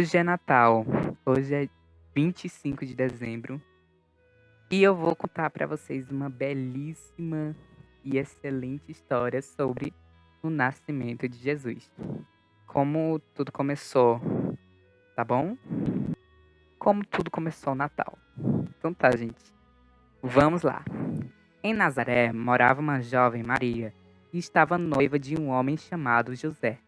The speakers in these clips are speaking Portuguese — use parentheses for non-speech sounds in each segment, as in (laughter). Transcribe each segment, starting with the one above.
Hoje é Natal. Hoje é 25 de dezembro. E eu vou contar para vocês uma belíssima e excelente história sobre o nascimento de Jesus. Como tudo começou, tá bom? Como tudo começou o Natal. Então tá, gente. Vamos lá. Em Nazaré morava uma jovem Maria e estava noiva de um homem chamado José.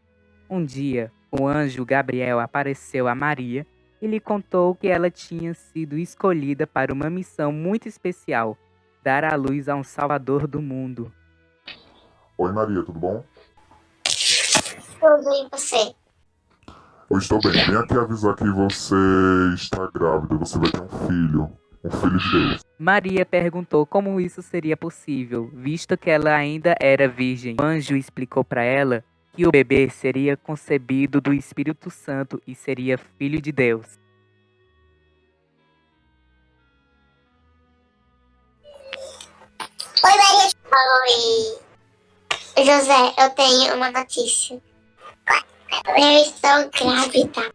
Um dia, o anjo Gabriel apareceu a Maria e lhe contou que ela tinha sido escolhida para uma missão muito especial dar à luz a um Salvador do mundo. Oi, Maria, tudo bom? Tudo bem, você? Eu estou bem. Vem aqui avisar que você está grávida, você vai ter um filho. Um filho de Deus. Maria perguntou como isso seria possível, visto que ela ainda era virgem. O anjo explicou para ela que o bebê seria concebido do Espírito Santo e seria filho de Deus. Oi, Maria. Oi. José, eu tenho uma notícia. Eu estou grávida.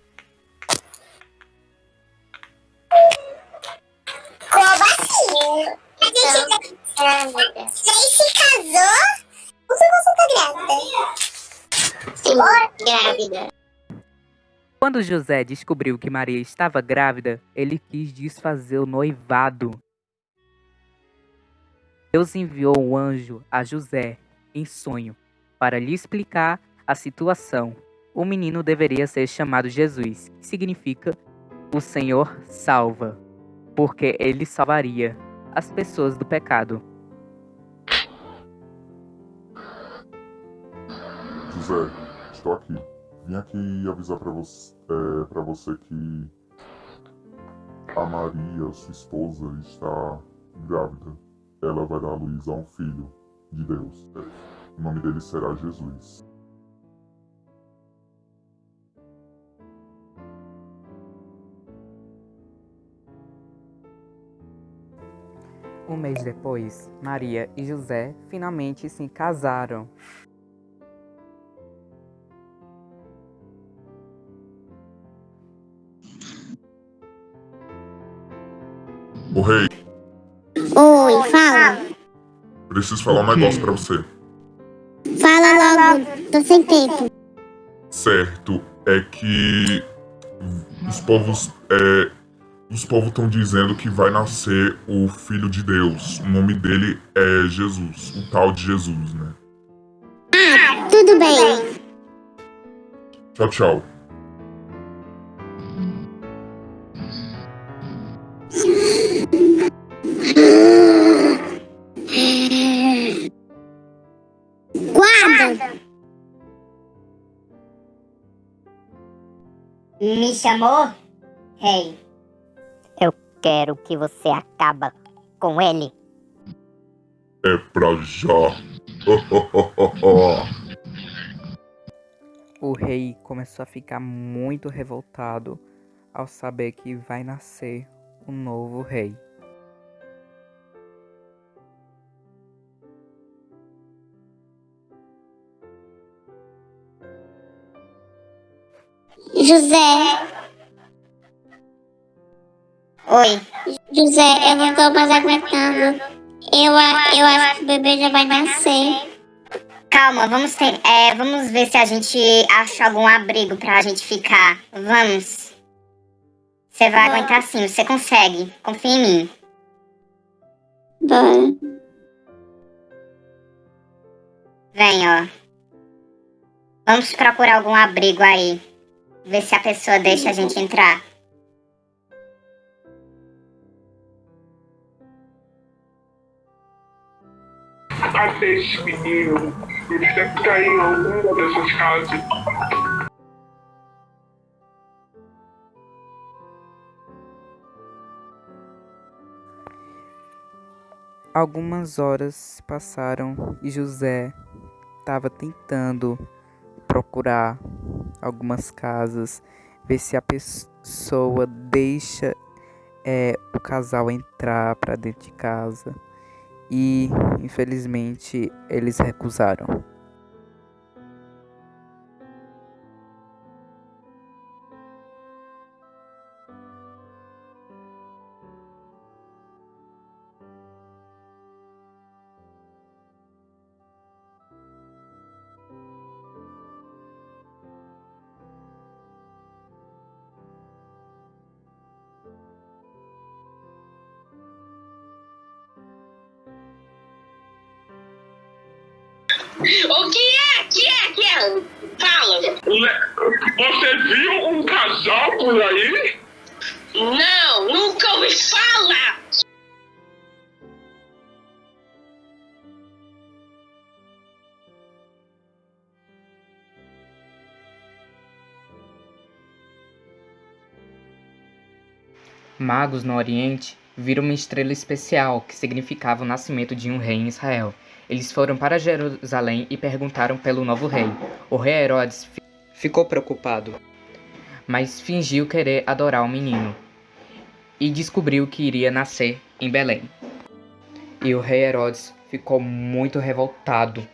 Grávida? Quando José descobriu que Maria estava grávida, ele quis desfazer o noivado. Deus enviou um anjo a José em sonho para lhe explicar a situação. O menino deveria ser chamado Jesus, que significa o Senhor salva, porque ele salvaria as pessoas do pecado. José, estou aqui. Vim aqui avisar para você, é, pra você que a Maria, sua esposa, está grávida. Ela vai dar à luz a um filho de Deus. O nome dele será Jesus. Um mês depois, Maria e José finalmente se casaram. O rei, Oi, fala. preciso falar um negócio pra você. Fala logo, tô sem tempo. Certo, é que os povos é, os povos estão dizendo que vai nascer o filho de Deus. O nome dele é Jesus, o tal de Jesus, né? Tudo bem. Tchau, tchau. Me chamou? Rei. Eu quero que você acaba com ele. É pra já. (laughs) O rei começou a ficar muito revoltado ao saber que vai nascer um novo rei. José. Oi. José, eu não tô mais aguentando. Eu, eu acho que o bebê já vai nascer. Calma, vamos ter, é, vamos ver se a gente acha algum abrigo pra gente ficar. Vamos. Você vai Bora. aguentar sim, você consegue. Confia em mim. Bora. Vem, ó. Vamos procurar algum abrigo aí. Ver se a pessoa deixa a gente entrar. Cadê esse menino? Ele deve estar em alguma dessas casas. Algumas horas se passaram e José estava tentando procurar algumas casas, ver se a pessoa deixa é, o casal entrar para dentro de casa. E infelizmente eles recusaram. O que é? Que é? Que é? Fala. Você viu um casal por aí? Não, nunca ouvi falar. Magos no Oriente viram uma estrela especial que significava o nascimento de um rei em Israel. Eles foram para Jerusalém e perguntaram pelo novo rei. O rei Herodes fi- ficou preocupado, mas fingiu querer adorar o menino e descobriu que iria nascer em Belém. E o rei Herodes ficou muito revoltado.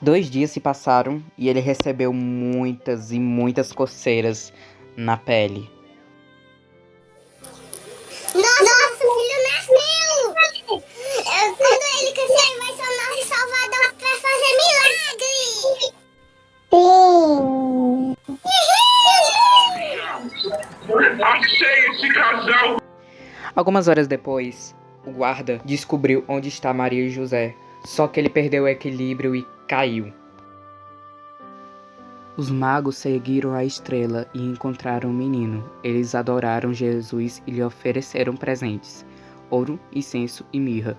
Dois dias se passaram e ele recebeu muitas e muitas coceiras na pele. Algumas horas depois, o guarda descobriu onde está Maria e José, só que ele perdeu o equilíbrio e caiu. Os magos seguiram a estrela e encontraram o menino. Eles adoraram Jesus e lhe ofereceram presentes: ouro, incenso e mirra.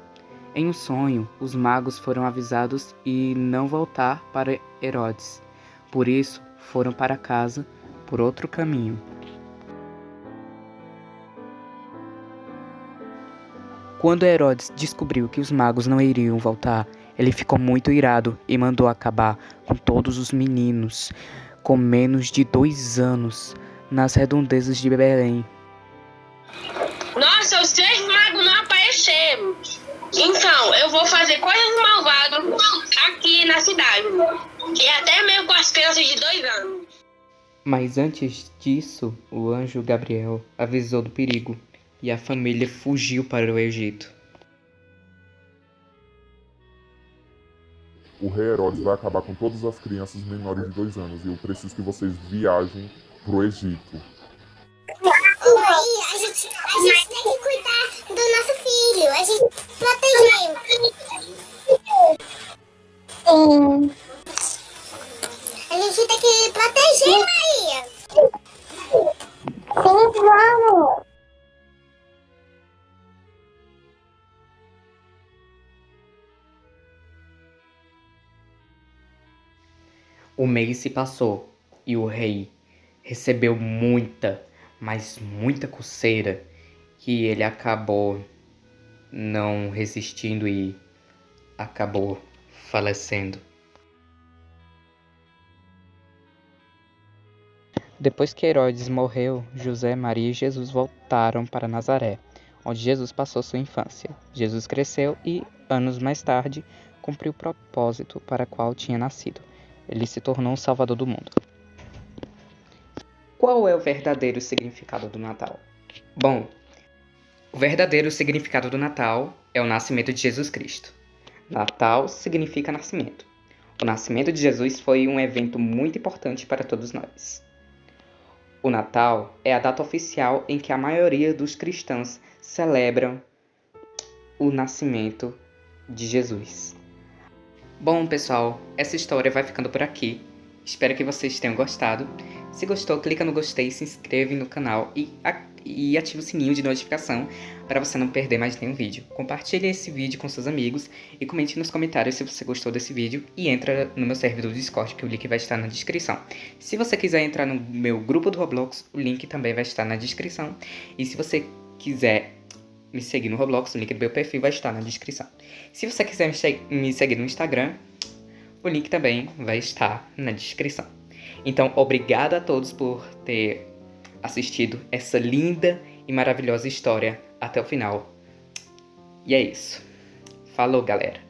Em um sonho, os magos foram avisados e não voltar para Herodes. Por isso, foram para casa por outro caminho. Quando Herodes descobriu que os magos não iriam voltar, ele ficou muito irado e mandou acabar com todos os meninos com menos de dois anos nas redondezas de Belém. Nossa, os três magos não apareceram. Então, eu vou fazer coisas malvadas aqui na cidade. E até mesmo com as crianças de dois anos. Mas antes disso, o anjo Gabriel avisou do perigo e a família fugiu para o Egito. O rei Herodes vai acabar com todas as crianças menores de dois anos e eu preciso que vocês viajem pro Egito. Mãe, a gente, a gente tem que cuidar do nosso filho, a gente proteger. Sim. A gente tem que proteger, Maria. Sim, vamos. O mês se passou e o rei recebeu muita, mas muita coceira que ele acabou não resistindo e acabou falecendo. Depois que Herodes morreu, José, Maria e Jesus voltaram para Nazaré, onde Jesus passou sua infância. Jesus cresceu e, anos mais tarde, cumpriu o propósito para qual tinha nascido. Ele se tornou um salvador do mundo. Qual é o verdadeiro significado do Natal? Bom, o verdadeiro significado do Natal é o nascimento de Jesus Cristo. Natal significa nascimento. O nascimento de Jesus foi um evento muito importante para todos nós. O Natal é a data oficial em que a maioria dos cristãos celebram o nascimento de Jesus. Bom, pessoal, essa história vai ficando por aqui. Espero que vocês tenham gostado. Se gostou, clica no gostei, se inscreve no canal e, e ativa o sininho de notificação para você não perder mais nenhum vídeo. Compartilhe esse vídeo com seus amigos e comente nos comentários se você gostou desse vídeo e entra no meu servidor do Discord, que o link vai estar na descrição. Se você quiser entrar no meu grupo do Roblox, o link também vai estar na descrição. E se você quiser me seguir no Roblox, o link do meu perfil vai estar na descrição. Se você quiser me, se- me seguir no Instagram, o link também vai estar na descrição. Então, obrigado a todos por ter assistido essa linda e maravilhosa história até o final. E é isso. Falou, galera.